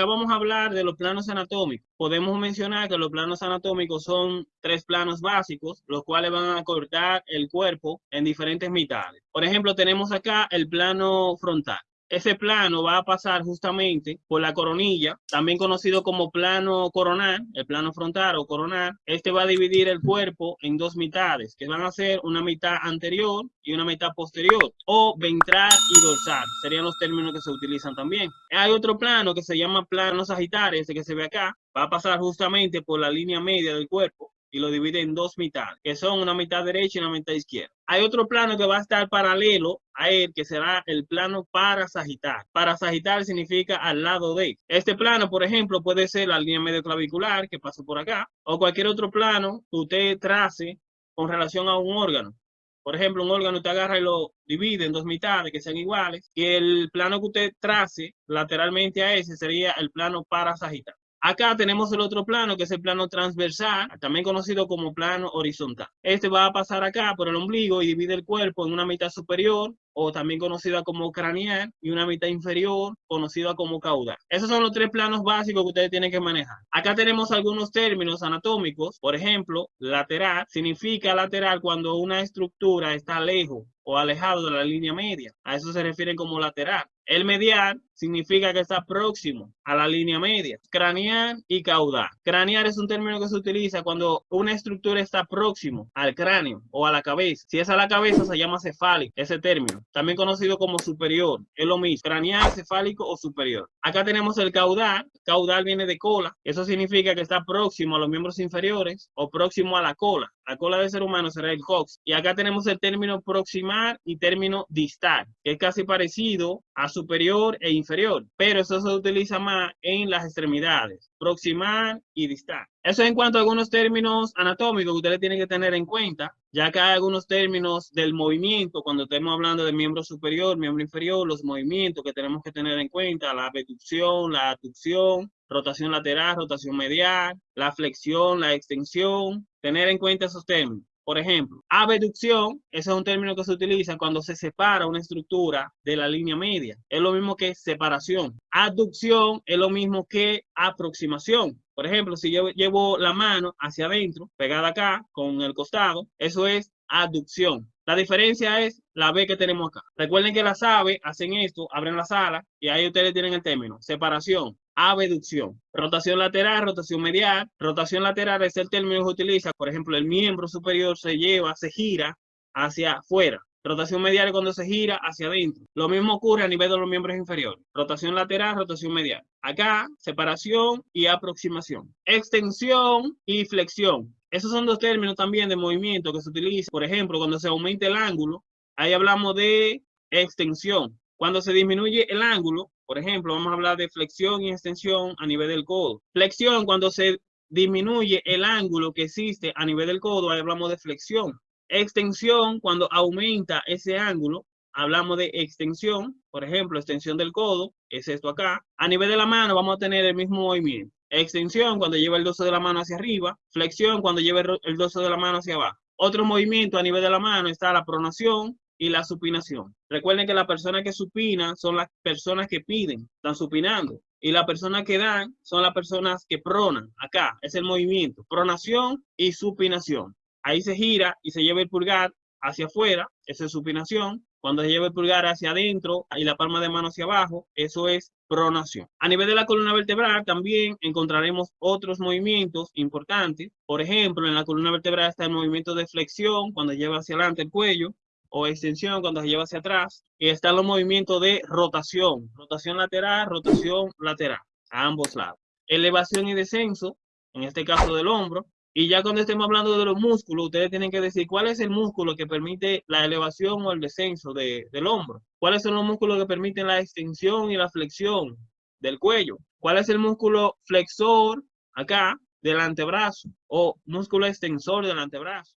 acá vamos a hablar de los planos anatómicos. Podemos mencionar que los planos anatómicos son tres planos básicos, los cuales van a cortar el cuerpo en diferentes mitades. Por ejemplo, tenemos acá el plano frontal. Ese plano va a pasar justamente por la coronilla, también conocido como plano coronal, el plano frontal o coronal. Este va a dividir el cuerpo en dos mitades, que van a ser una mitad anterior y una mitad posterior, o ventral y dorsal, serían los términos que se utilizan también. Hay otro plano que se llama plano sagitario, ese que se ve acá, va a pasar justamente por la línea media del cuerpo y lo divide en dos mitades, que son una mitad derecha y una mitad izquierda. Hay otro plano que va a estar paralelo a él, que será el plano para sagital. Para sagital significa al lado de. Este plano, por ejemplo, puede ser la línea medio clavicular que pasa por acá, o cualquier otro plano que usted trace con relación a un órgano. Por ejemplo, un órgano usted agarra y lo divide en dos mitades que sean iguales, y el plano que usted trace lateralmente a ese sería el plano para sagital. Acá tenemos el otro plano, que es el plano transversal, también conocido como plano horizontal. Este va a pasar acá por el ombligo y divide el cuerpo en una mitad superior, o también conocida como craneal, y una mitad inferior, conocida como caudal. Esos son los tres planos básicos que ustedes tienen que manejar. Acá tenemos algunos términos anatómicos. Por ejemplo, lateral significa lateral cuando una estructura está lejos o alejado de la línea media. A eso se refiere como lateral. El medial significa que está próximo a la línea media. Craneal y caudal. Craneal es un término que se utiliza cuando una estructura está próximo al cráneo o a la cabeza. Si es a la cabeza se llama cefálico, ese término. También conocido como superior. Es lo mismo. Craneal, cefálico o superior. Acá tenemos el caudal. Caudal viene de cola. Eso significa que está próximo a los miembros inferiores o próximo a la cola. La cola del ser humano será el cox. Y acá tenemos el término proximal y término distal, que es casi parecido a superior e inferior, pero eso se utiliza más en las extremidades, proximal y distal. Eso en cuanto a algunos términos anatómicos que ustedes tienen que tener en cuenta, ya que hay algunos términos del movimiento, cuando estemos hablando de miembro superior, miembro inferior, los movimientos que tenemos que tener en cuenta, la abducción, la aducción, rotación lateral, rotación medial, la flexión, la extensión, tener en cuenta esos términos. Por ejemplo, abducción, ese es un término que se utiliza cuando se separa una estructura de la línea media. Es lo mismo que separación. Aducción es lo mismo que aproximación. Por ejemplo, si yo llevo la mano hacia adentro, pegada acá, con el costado, eso es aducción. La diferencia es la B que tenemos acá. Recuerden que las aves hacen esto, abren las alas y ahí ustedes tienen el término, separación abducción. Rotación lateral, rotación medial. Rotación lateral es el término que utiliza, por ejemplo, el miembro superior se lleva, se gira hacia afuera. Rotación medial es cuando se gira hacia adentro. Lo mismo ocurre a nivel de los miembros inferiores. Rotación lateral, rotación medial. Acá, separación y aproximación. Extensión y flexión. Esos son dos términos también de movimiento que se utilizan. Por ejemplo, cuando se aumenta el ángulo, ahí hablamos de extensión. Cuando se disminuye el ángulo, por ejemplo, vamos a hablar de flexión y extensión a nivel del codo. Flexión, cuando se disminuye el ángulo que existe a nivel del codo, hablamos de flexión. Extensión, cuando aumenta ese ángulo, hablamos de extensión. Por ejemplo, extensión del codo, es esto acá. A nivel de la mano vamos a tener el mismo movimiento. Extensión, cuando lleva el dorso de la mano hacia arriba. Flexión, cuando lleva el dorso de la mano hacia abajo. Otro movimiento a nivel de la mano está la pronación, y la supinación. Recuerden que las personas que supinan son las personas que piden, están supinando. Y las personas que dan son las personas que pronan. Acá es el movimiento, pronación y supinación. Ahí se gira y se lleva el pulgar hacia afuera, esa es supinación. Cuando se lleva el pulgar hacia adentro y la palma de mano hacia abajo, eso es pronación. A nivel de la columna vertebral también encontraremos otros movimientos importantes. Por ejemplo, en la columna vertebral está el movimiento de flexión, cuando lleva hacia adelante el cuello o extensión cuando se lleva hacia atrás. Y están los movimientos de rotación, rotación lateral, rotación lateral, a ambos lados. Elevación y descenso, en este caso del hombro. Y ya cuando estemos hablando de los músculos, ustedes tienen que decir cuál es el músculo que permite la elevación o el descenso de, del hombro. ¿Cuáles son los músculos que permiten la extensión y la flexión del cuello? ¿Cuál es el músculo flexor acá del antebrazo o músculo extensor del antebrazo?